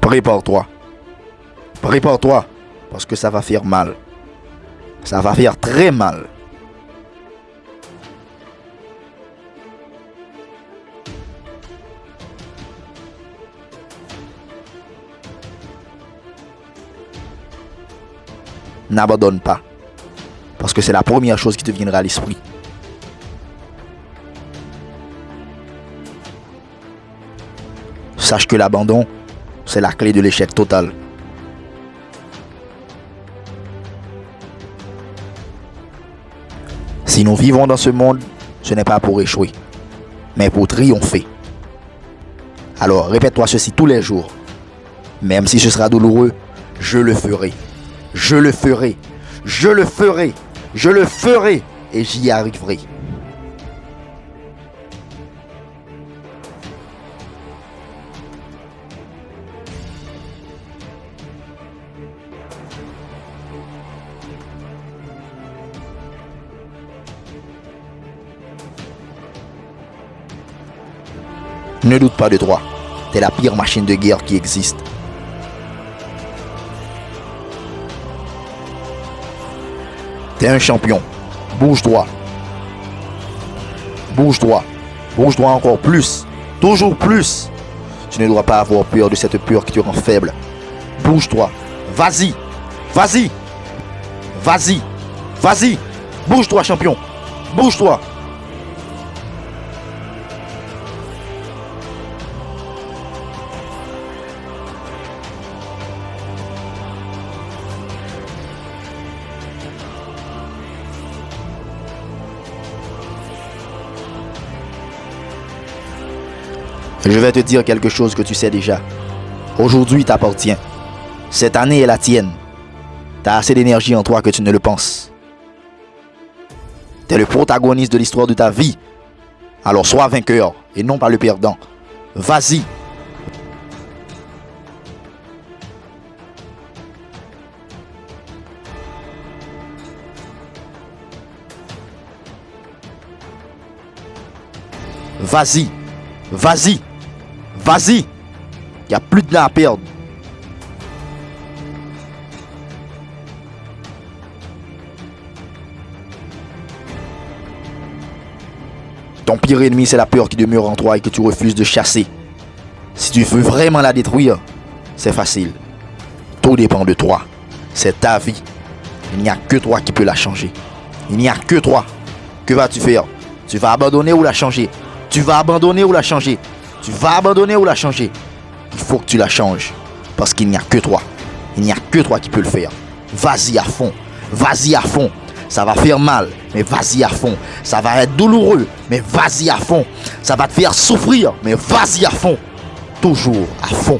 Prépare-toi. Prépare-toi. Parce que ça va faire mal. Ça va faire très mal. N'abandonne pas. Parce que c'est la première chose qui te viendra à l'esprit. Sache que l'abandon, c'est la clé de l'échec total. Si nous vivons dans ce monde, ce n'est pas pour échouer, mais pour triompher. Alors répète-toi ceci tous les jours. Même si ce sera douloureux, je le ferai. Je le ferai. Je le ferai. Je le ferai. Et j'y arriverai. Ne doute pas de toi. T'es la pire machine de guerre qui existe. T'es un champion. Bouge-toi. Bouge-toi. Bouge-toi encore plus. Toujours plus. Tu ne dois pas avoir peur de cette peur qui te rend faible. Bouge-toi. Vas-y. Vas-y. Vas-y. Vas-y. Bouge-toi, champion. Bouge-toi. Je vais te dire quelque chose que tu sais déjà. Aujourd'hui t'appartient. Cette année est la tienne. T'as assez d'énergie en toi que tu ne le penses. T'es le protagoniste de l'histoire de ta vie. Alors sois vainqueur et non pas le perdant. Vas-y. Vas-y. Vas-y. Vas-y. Il n'y a plus de temps à perdre. Ton pire ennemi, c'est la peur qui demeure en toi et que tu refuses de chasser. Si tu veux vraiment la détruire, c'est facile. Tout dépend de toi. C'est ta vie. Il n'y a que toi qui peux la changer. Il n'y a que toi. Que vas-tu faire? Tu vas abandonner ou la changer? Tu vas abandonner ou la changer? Tu vas abandonner ou la changer? Il faut que tu la changes. Parce qu'il n'y a que toi. Il n'y a que toi qui peux le faire. Vas-y à fond. Vas-y à fond. Ça va faire mal, mais vas-y à fond. Ça va être douloureux, mais vas-y à fond. Ça va te faire souffrir, mais vas-y à fond. Toujours à fond.